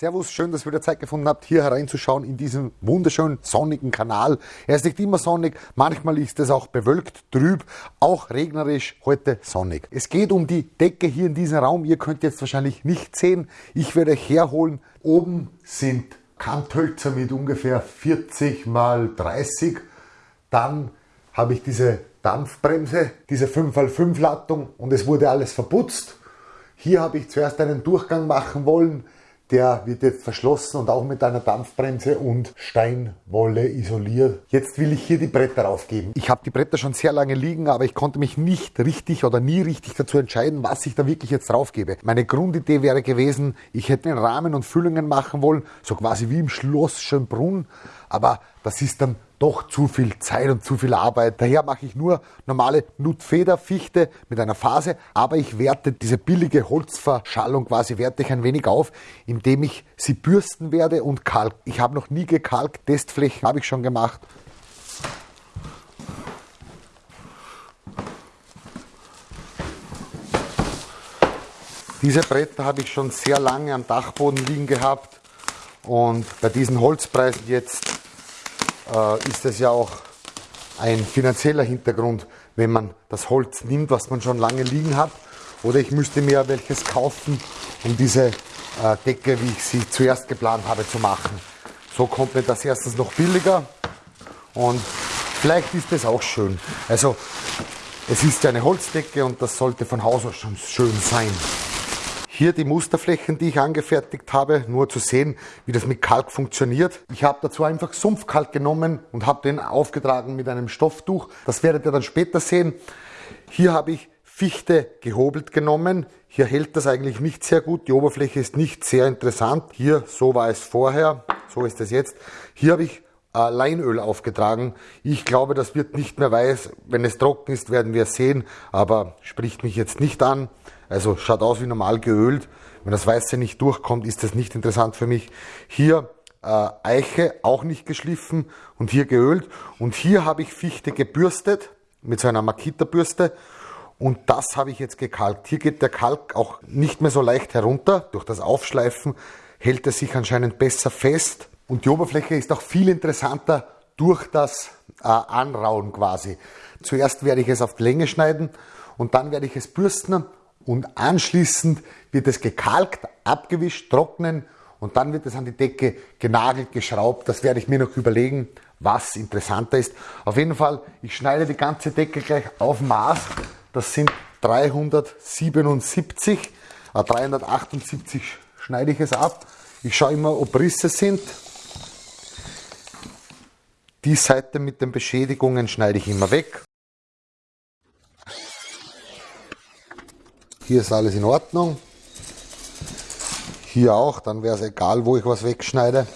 Servus, schön, dass ihr wieder Zeit gefunden habt, hier hereinzuschauen in diesen wunderschönen sonnigen Kanal. Er ist nicht immer sonnig, manchmal ist es auch bewölkt, trüb, auch regnerisch, heute sonnig. Es geht um die Decke hier in diesem Raum. Ihr könnt jetzt wahrscheinlich nicht sehen. Ich werde euch herholen. Oben sind Kanthölzer mit ungefähr 40 mal 30. Dann habe ich diese Dampfbremse, diese 5x5 Lattung und es wurde alles verputzt. Hier habe ich zuerst einen Durchgang machen wollen, der wird jetzt verschlossen und auch mit einer Dampfbremse und Steinwolle isoliert. Jetzt will ich hier die Bretter aufgeben. Ich habe die Bretter schon sehr lange liegen, aber ich konnte mich nicht richtig oder nie richtig dazu entscheiden, was ich da wirklich jetzt draufgebe. Meine Grundidee wäre gewesen, ich hätte einen Rahmen und Füllungen machen wollen, so quasi wie im Schloss Schönbrunn, aber das ist dann doch zu viel Zeit und zu viel Arbeit. Daher mache ich nur normale Nutfederfichte mit einer Phase, aber ich werte diese billige Holzverschallung quasi werte ich ein wenig auf, indem ich sie bürsten werde und kalk. Ich habe noch nie gekalkt, Testflächen habe ich schon gemacht. Diese Bretter habe ich schon sehr lange am Dachboden liegen gehabt und bei diesen Holzpreisen jetzt ist es ja auch ein finanzieller Hintergrund, wenn man das Holz nimmt, was man schon lange liegen hat. Oder ich müsste mir welches kaufen, um diese äh, Decke, wie ich sie zuerst geplant habe, zu machen. So kommt mir das erstens noch billiger und vielleicht ist es auch schön. Also es ist ja eine Holzdecke und das sollte von Haus aus schon schön sein. Hier die Musterflächen, die ich angefertigt habe, nur zu sehen, wie das mit Kalk funktioniert. Ich habe dazu einfach Sumpfkalk genommen und habe den aufgetragen mit einem Stofftuch. Das werdet ihr dann später sehen. Hier habe ich Fichte gehobelt genommen. Hier hält das eigentlich nicht sehr gut. Die Oberfläche ist nicht sehr interessant. Hier, so war es vorher, so ist es jetzt. Hier habe ich äh, Leinöl aufgetragen. Ich glaube, das wird nicht mehr weiß. Wenn es trocken ist, werden wir sehen, aber spricht mich jetzt nicht an. Also schaut aus wie normal geölt. Wenn das Weiße nicht durchkommt, ist das nicht interessant für mich. Hier äh, Eiche, auch nicht geschliffen und hier geölt. Und hier habe ich Fichte gebürstet mit so einer Makita-Bürste. Und das habe ich jetzt gekalkt. Hier geht der Kalk auch nicht mehr so leicht herunter. Durch das Aufschleifen hält er sich anscheinend besser fest. Und die Oberfläche ist auch viel interessanter durch das äh, Anrauen quasi. Zuerst werde ich es auf die Länge schneiden und dann werde ich es bürsten und anschließend wird es gekalkt, abgewischt, trocknen und dann wird es an die Decke genagelt, geschraubt. Das werde ich mir noch überlegen, was interessanter ist. Auf jeden Fall, ich schneide die ganze Decke gleich auf Maß. Das sind 377, äh 378 schneide ich es ab. Ich schaue immer, ob Risse sind. Die Seite mit den Beschädigungen schneide ich immer weg. Hier ist alles in Ordnung. Hier auch, dann wäre es egal, wo ich was wegschneide.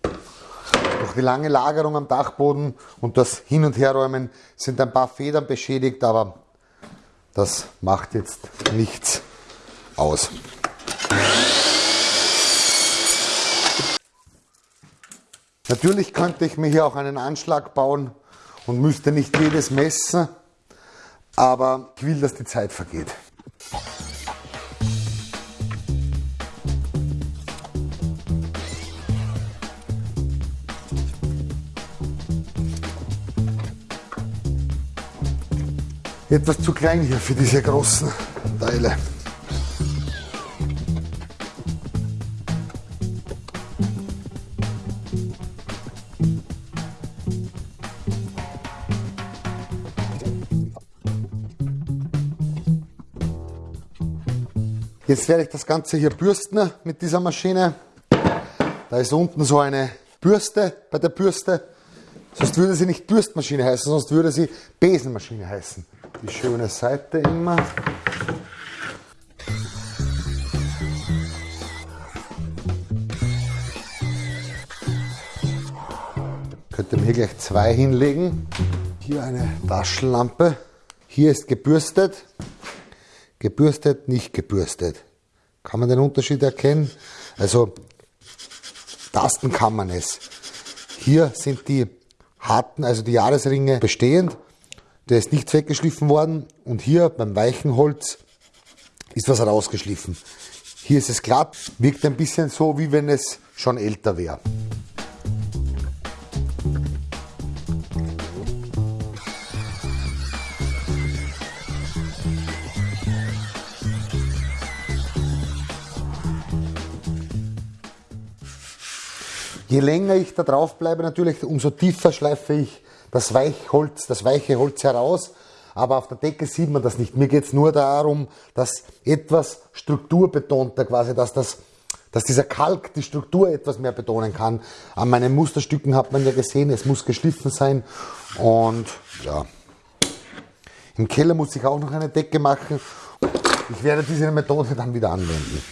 Durch die lange Lagerung am Dachboden und das Hin- und Herräumen sind ein paar Federn beschädigt, aber das macht jetzt nichts aus. Natürlich könnte ich mir hier auch einen Anschlag bauen und müsste nicht jedes messen aber ich will, dass die Zeit vergeht. Etwas zu klein hier für diese großen Teile. Jetzt werde ich das Ganze hier bürsten mit dieser Maschine. Da ist unten so eine Bürste bei der Bürste. Sonst würde sie nicht Bürstmaschine heißen, sonst würde sie Besenmaschine heißen. Die schöne Seite immer. Könnte man hier gleich zwei hinlegen. Hier eine Taschenlampe. Hier ist gebürstet. Gebürstet, nicht gebürstet. Kann man den Unterschied erkennen? Also, tasten kann man es. Hier sind die harten, also die Jahresringe bestehend. Der ist nicht weggeschliffen worden. Und hier beim weichen Holz ist was rausgeschliffen. Hier ist es glatt, wirkt ein bisschen so, wie wenn es schon älter wäre. Je länger ich da drauf bleibe natürlich, umso tiefer schleife ich das Weichholz, das weiche Holz heraus. Aber auf der Decke sieht man das nicht. Mir geht es nur darum, dass etwas strukturbetonter quasi, dass das dass dieser Kalk die Struktur etwas mehr betonen kann. An meinen Musterstücken hat man ja gesehen, es muss geschliffen sein. Und ja, im Keller muss ich auch noch eine Decke machen. Ich werde diese Methode dann wieder anwenden.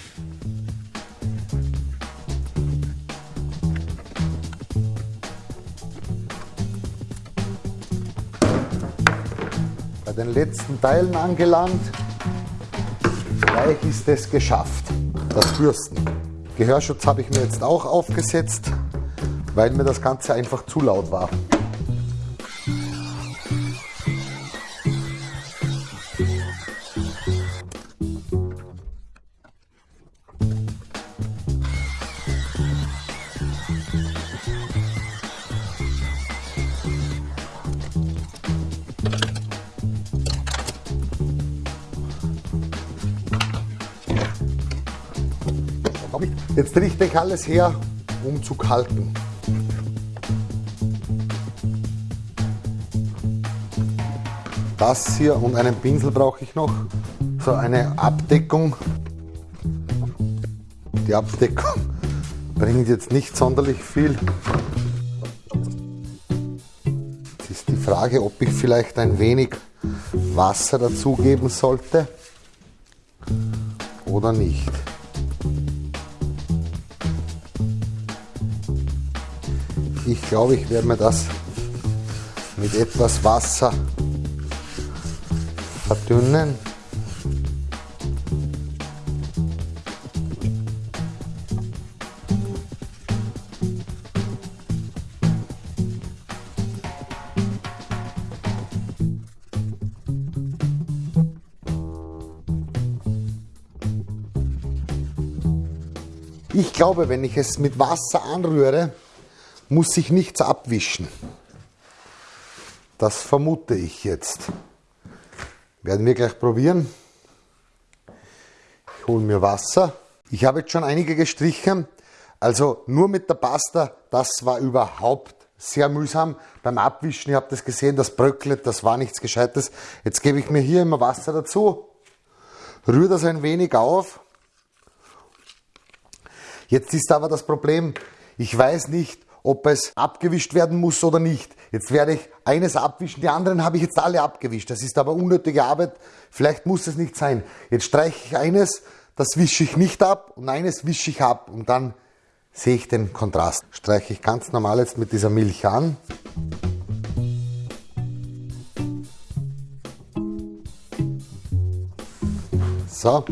Den letzten Teilen angelangt. Gleich ist es geschafft, das Bürsten. Gehörschutz habe ich mir jetzt auch aufgesetzt, weil mir das Ganze einfach zu laut war. Jetzt richte ich alles her, um zu kalken. Das hier und einen Pinsel brauche ich noch. So eine Abdeckung. Die Abdeckung bringt jetzt nicht sonderlich viel. Jetzt ist die Frage, ob ich vielleicht ein wenig Wasser dazugeben sollte oder nicht. Ich glaube, ich werde mir das mit etwas Wasser verdünnen. Ich glaube, wenn ich es mit Wasser anrühre, muss sich nichts abwischen. Das vermute ich jetzt. Werden wir gleich probieren. Ich hole mir Wasser. Ich habe jetzt schon einige gestrichen. Also nur mit der Pasta, das war überhaupt sehr mühsam. Beim Abwischen, ihr habt das gesehen, das bröckelt, das war nichts Gescheites. Jetzt gebe ich mir hier immer Wasser dazu, rühre das ein wenig auf. Jetzt ist aber das Problem, ich weiß nicht, ob es abgewischt werden muss oder nicht. Jetzt werde ich eines abwischen, die anderen habe ich jetzt alle abgewischt. Das ist aber unnötige Arbeit, vielleicht muss es nicht sein. Jetzt streiche ich eines, das wische ich nicht ab und eines wische ich ab und dann sehe ich den Kontrast. Streiche ich ganz normal jetzt mit dieser Milch an. So,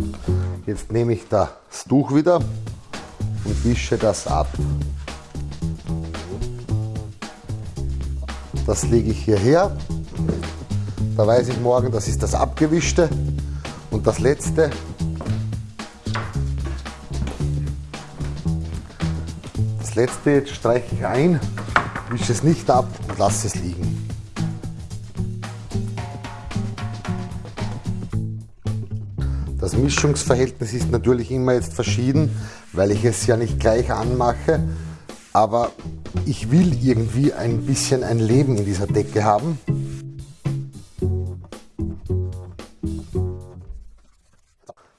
jetzt nehme ich das Tuch wieder und wische das ab. Das lege ich hierher. Da weiß ich morgen, das ist das Abgewischte. Und das letzte, das letzte jetzt streiche ich ein, wische es nicht ab und lasse es liegen. Das Mischungsverhältnis ist natürlich immer jetzt verschieden, weil ich es ja nicht gleich anmache, aber ich will irgendwie ein bisschen ein Leben in dieser Decke haben.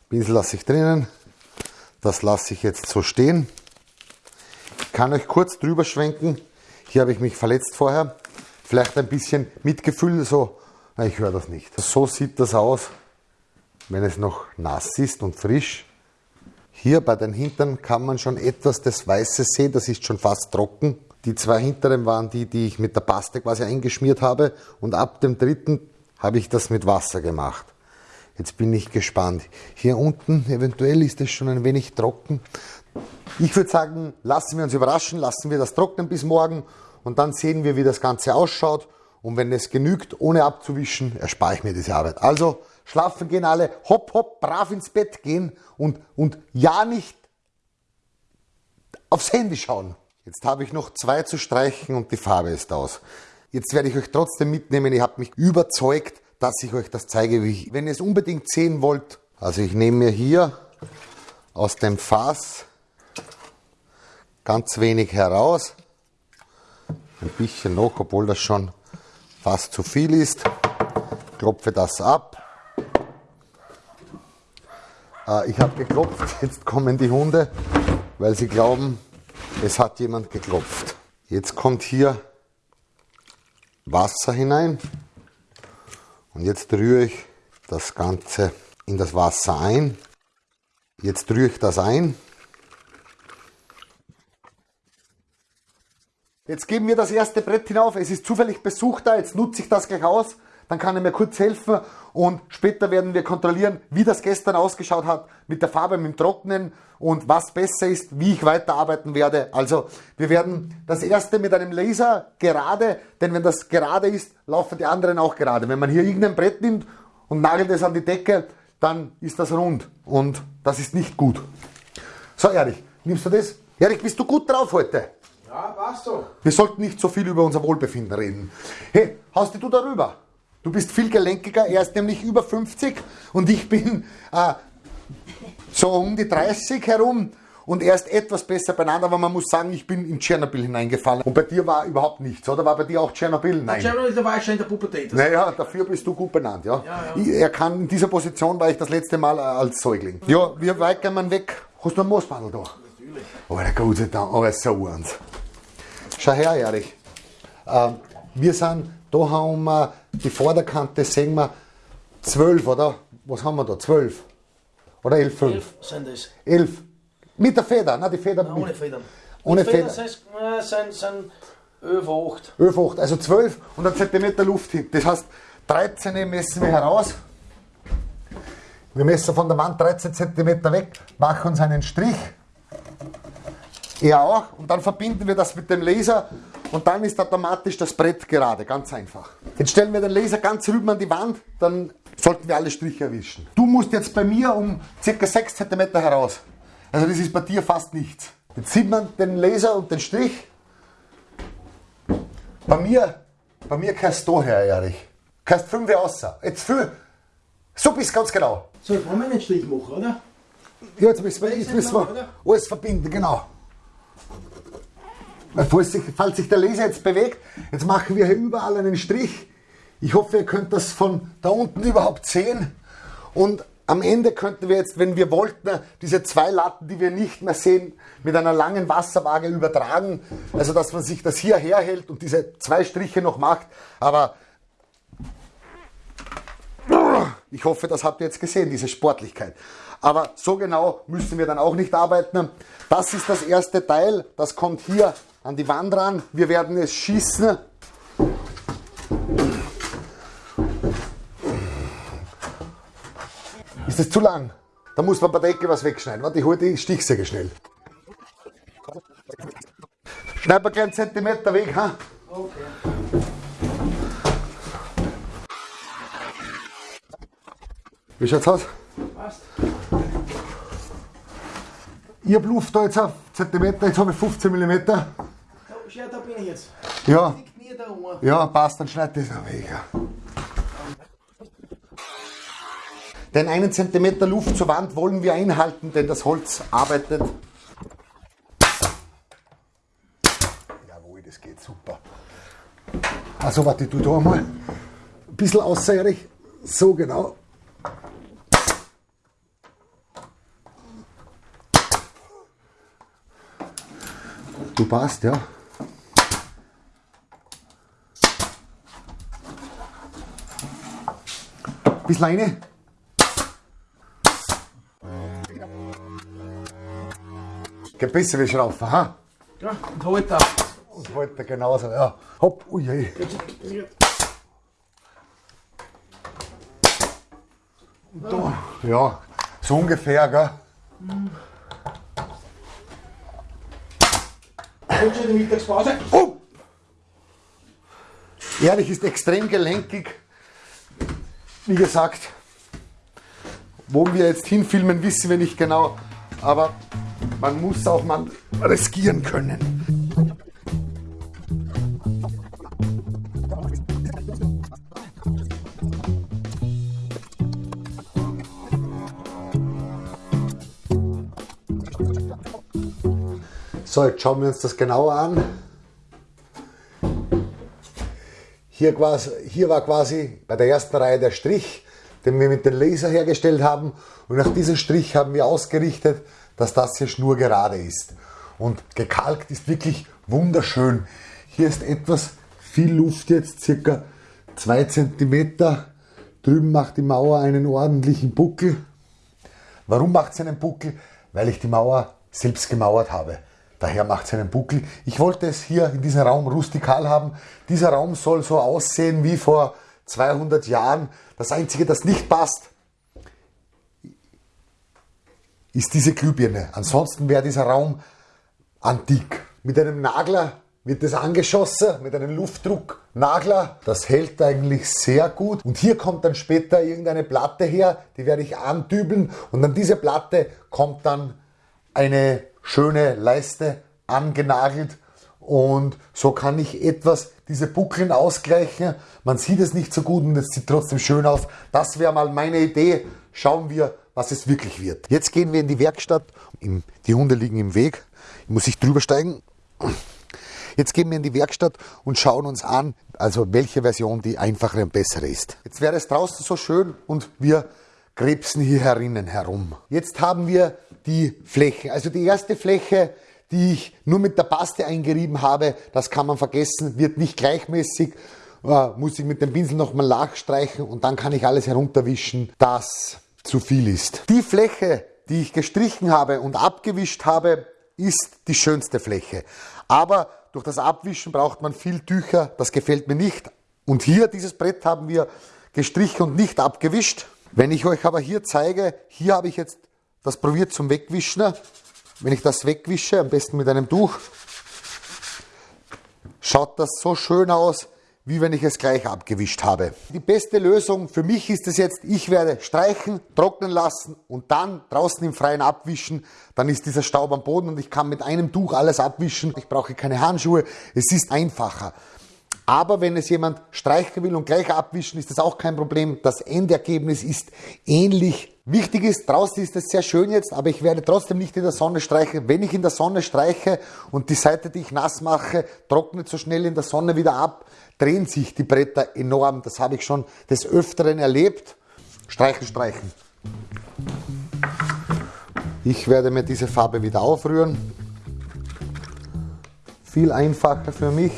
Pinsel lasse ich drinnen, das lasse ich jetzt so stehen. Ich kann euch kurz drüber schwenken. Hier habe ich mich verletzt vorher. Vielleicht ein bisschen Mitgefühl, so, ich höre das nicht. So sieht das aus, wenn es noch nass ist und frisch. Hier bei den Hintern kann man schon etwas des Weißes sehen, das ist schon fast trocken. Die zwei hinteren waren die, die ich mit der Paste quasi eingeschmiert habe und ab dem dritten habe ich das mit Wasser gemacht. Jetzt bin ich gespannt. Hier unten, eventuell ist es schon ein wenig trocken. Ich würde sagen, lassen wir uns überraschen, lassen wir das trocknen bis morgen und dann sehen wir, wie das Ganze ausschaut. Und wenn es genügt, ohne abzuwischen, erspare ich mir diese Arbeit. Also schlafen gehen alle, hopp, hopp, brav ins Bett gehen und, und ja nicht aufs Handy schauen. Jetzt habe ich noch zwei zu streichen und die Farbe ist aus. Jetzt werde ich euch trotzdem mitnehmen. Ihr habt mich überzeugt, dass ich euch das zeige. Wenn ihr es unbedingt sehen wollt, also ich nehme mir hier aus dem Fass ganz wenig heraus. Ein bisschen noch, obwohl das schon fast zu viel ist. Klopfe das ab. Äh, ich habe geklopft, jetzt kommen die Hunde, weil sie glauben, es hat jemand geklopft. Jetzt kommt hier Wasser hinein und jetzt rühre ich das Ganze in das Wasser ein. Jetzt rühre ich das ein. Jetzt geben wir das erste Brett hinauf. Es ist zufällig besucht da. Jetzt nutze ich das gleich aus. Dann kann er mir kurz helfen und später werden wir kontrollieren, wie das gestern ausgeschaut hat mit der Farbe, mit dem Trocknen und was besser ist, wie ich weiterarbeiten werde. Also wir werden das erste mit einem Laser gerade, denn wenn das gerade ist, laufen die anderen auch gerade. Wenn man hier irgendein Brett nimmt und nagelt es an die Decke, dann ist das rund und das ist nicht gut. So, Erich, nimmst du das? Erich, bist du gut drauf heute? Ja, passt so. Wir sollten nicht so viel über unser Wohlbefinden reden. Hey, haust du darüber? Du bist viel gelenkiger, er ist nämlich über 50 und ich bin äh, so um die 30 herum und er ist etwas besser beieinander, aber man muss sagen, ich bin in Tschernobyl hineingefallen. Und bei dir war überhaupt nichts, oder? War bei dir auch Tschernobyl? Nein. Tschernobyl, da war ich schon in der Pubertät. Naja, dafür bist du gut benannt, ja. ja, ja. Er kann, in dieser Position war ich das letzte Mal äh, als Säugling. Ja, wie weit gehen wir weg? Hast du einen Moosbandel da? Natürlich. Oh, der sei Dank, oh, so eins. Schau her, Erich. Äh, wir sind, da haben wir die Vorderkante, sehen wir 12, oder? Was haben wir da? 12? Oder 11, 5? 11 sind es. 11. Mit der Feder, nein, die Feder. Nein, ohne Federn. Ohne Federn. Federn sind, sind 11, 8. 11, 8, also 12 und ein Zentimeter Luft hin. Das heißt, 13 messen wir heraus. Wir messen von der Wand 13 cm weg, machen uns einen Strich. Er auch. Und dann verbinden wir das mit dem Laser und dann ist automatisch das Brett gerade. Ganz einfach. Jetzt stellen wir den Laser ganz rüben an die Wand, dann sollten wir alle Striche erwischen. Du musst jetzt bei mir um ca. 6 cm heraus. Also das ist bei dir fast nichts. Jetzt sieht man den Laser und den Strich. Bei mir, bei mir kannst du her, Erich. Kannst 5 außer. Jetzt für. So bist ganz genau. So, jetzt wollen wir einen Strich machen, oder? Ja, jetzt müssen wir, jetzt müssen wir alles verbinden, genau. Falls sich, falls sich der Laser jetzt bewegt, jetzt machen wir hier überall einen Strich. Ich hoffe, ihr könnt das von da unten überhaupt sehen. Und am Ende könnten wir jetzt, wenn wir wollten, diese zwei Latten, die wir nicht mehr sehen, mit einer langen Wasserwaage übertragen. Also, dass man sich das hier herhält und diese zwei Striche noch macht. Aber ich hoffe, das habt ihr jetzt gesehen, diese Sportlichkeit. Aber so genau müssen wir dann auch nicht arbeiten. Das ist das erste Teil, das kommt hier an die Wand ran. Wir werden es schießen. Ist das zu lang? Da muss man bei der Ecke was wegschneiden. Warte, ich hole die Stichsäge schnell. Schneid mal gleich einen Zentimeter weg, ha? Okay. Wie schaut's aus? Passt. Ich habe Luft da jetzt auf Zentimeter, jetzt habe ich 15 mm. Da, da bin ich jetzt. Ja. Ja, passt, dann schneid das noch weg. Den einen Zentimeter Luft zur Wand wollen wir einhalten, denn das Holz arbeitet. Jawohl, das geht super. Also warte, tu da mal ein bisschen außerig. So genau. Du passt, ja. Bisschen rein. Geht besser wie Schraufen, ha? Ja, und halt da. Und halt da genauso, ja. Hopp, ui, ui. Und da, ja, so ungefähr, gell? Mhm. Mittagspause. Oh! Ehrlich ist extrem gelenkig. Wie gesagt, wo wir jetzt hinfilmen, wissen wir nicht genau. Aber man muss auch mal riskieren können. So, jetzt schauen wir uns das genauer an. Hier, quasi, hier war quasi bei der ersten Reihe der Strich, den wir mit dem Laser hergestellt haben. Und nach diesem Strich haben wir ausgerichtet, dass das hier schnurgerade ist. Und gekalkt ist wirklich wunderschön. Hier ist etwas viel Luft jetzt, circa 2 cm. Drüben macht die Mauer einen ordentlichen Buckel. Warum macht sie einen Buckel? Weil ich die Mauer selbst gemauert habe. Daher macht es einen Buckel. Ich wollte es hier in diesem Raum rustikal haben. Dieser Raum soll so aussehen wie vor 200 Jahren. Das Einzige, das nicht passt, ist diese Glühbirne. Ansonsten wäre dieser Raum antik. Mit einem Nagler wird es angeschossen, mit einem Luftdrucknagler. Das hält eigentlich sehr gut. Und hier kommt dann später irgendeine Platte her, die werde ich andübeln. Und an diese Platte kommt dann eine schöne Leiste angenagelt und so kann ich etwas diese Buckeln ausgleichen. Man sieht es nicht so gut und es sieht trotzdem schön aus. Das wäre mal meine Idee. Schauen wir, was es wirklich wird. Jetzt gehen wir in die Werkstatt. Die Hunde liegen im Weg. Ich muss ich drüber steigen. Jetzt gehen wir in die Werkstatt und schauen uns an, also welche Version die einfachere und bessere ist. Jetzt wäre es draußen so schön und wir krebsen hier herinnen herum. Jetzt haben wir die Fläche. Also die erste Fläche, die ich nur mit der Paste eingerieben habe, das kann man vergessen, wird nicht gleichmäßig, äh, muss ich mit dem Pinsel nochmal nachstreichen und dann kann ich alles herunterwischen, das zu viel ist. Die Fläche, die ich gestrichen habe und abgewischt habe, ist die schönste Fläche. Aber durch das Abwischen braucht man viel Tücher, das gefällt mir nicht. Und hier, dieses Brett haben wir gestrichen und nicht abgewischt. Wenn ich euch aber hier zeige, hier habe ich jetzt das probiert zum Wegwischen. Wenn ich das wegwische, am besten mit einem Tuch, schaut das so schön aus, wie wenn ich es gleich abgewischt habe. Die beste Lösung für mich ist es jetzt, ich werde streichen, trocknen lassen und dann draußen im Freien abwischen. Dann ist dieser Staub am Boden und ich kann mit einem Tuch alles abwischen. Ich brauche keine Handschuhe, es ist einfacher. Aber wenn es jemand streichen will und gleich abwischen, ist das auch kein Problem. Das Endergebnis ist ähnlich. Wichtig ist, draußen ist es sehr schön jetzt, aber ich werde trotzdem nicht in der Sonne streichen. Wenn ich in der Sonne streiche und die Seite, die ich nass mache, trocknet so schnell in der Sonne wieder ab, drehen sich die Bretter enorm. Das habe ich schon des Öfteren erlebt. Streichen, streichen. Ich werde mir diese Farbe wieder aufrühren. Viel einfacher für mich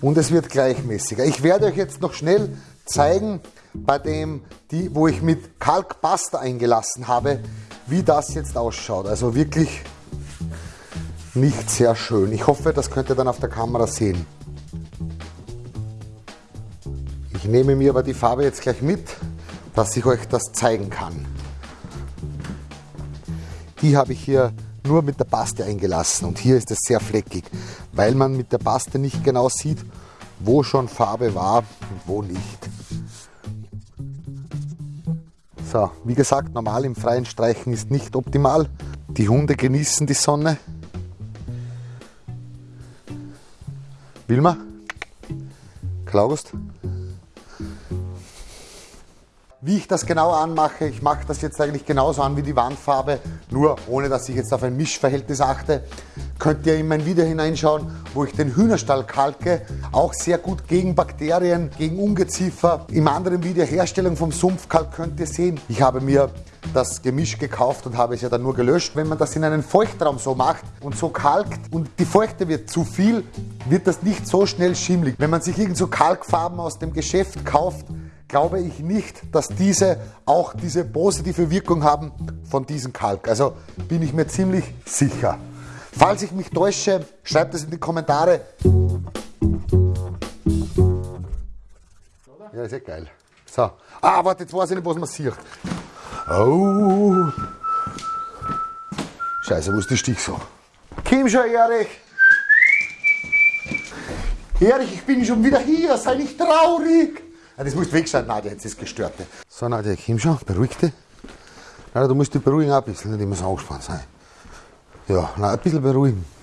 und es wird gleichmäßiger. Ich werde euch jetzt noch schnell zeigen, bei dem, die, wo ich mit Kalkpasta eingelassen habe, wie das jetzt ausschaut. Also wirklich nicht sehr schön. Ich hoffe, das könnt ihr dann auf der Kamera sehen. Ich nehme mir aber die Farbe jetzt gleich mit, dass ich euch das zeigen kann. Die habe ich hier nur mit der Paste eingelassen und hier ist es sehr fleckig, weil man mit der Paste nicht genau sieht, wo schon Farbe war und wo nicht. So, wie gesagt, normal im freien Streichen ist nicht optimal. Die Hunde genießen die Sonne. Wilma? Klaust? Wie ich das genau anmache, ich mache das jetzt eigentlich genauso an wie die Wandfarbe, nur ohne dass ich jetzt auf ein Mischverhältnis achte. Könnt ihr in mein Video hineinschauen, wo ich den Hühnerstall kalke, auch sehr gut gegen Bakterien, gegen Ungeziefer. Im anderen Video Herstellung vom Sumpfkalk könnt ihr sehen. Ich habe mir das Gemisch gekauft und habe es ja dann nur gelöscht. Wenn man das in einen Feuchtraum so macht und so kalkt und die Feuchte wird zu viel, wird das nicht so schnell schimmlig. Wenn man sich irgend so Kalkfarben aus dem Geschäft kauft, glaube ich nicht, dass diese auch diese positive Wirkung haben von diesem Kalk. Also bin ich mir ziemlich sicher. Falls ich mich täusche, schreibt es in die Kommentare. Ja, ist ja geil. So. Ah, warte, jetzt weiß ich nicht, was man sieht. Oh. Scheiße, wo ist die Stich so? Komm schon, Erich. Erich, ich bin schon wieder hier, sei nicht traurig. Das musst du wegschneiden, nein, jetzt ist gestört. So, Nadja, komm schon, beruhig dich. Nadja, du musst dich beruhigen auch ein bisschen, nicht immer so angespannt sein. Ja, na, ein bisschen beruhigen.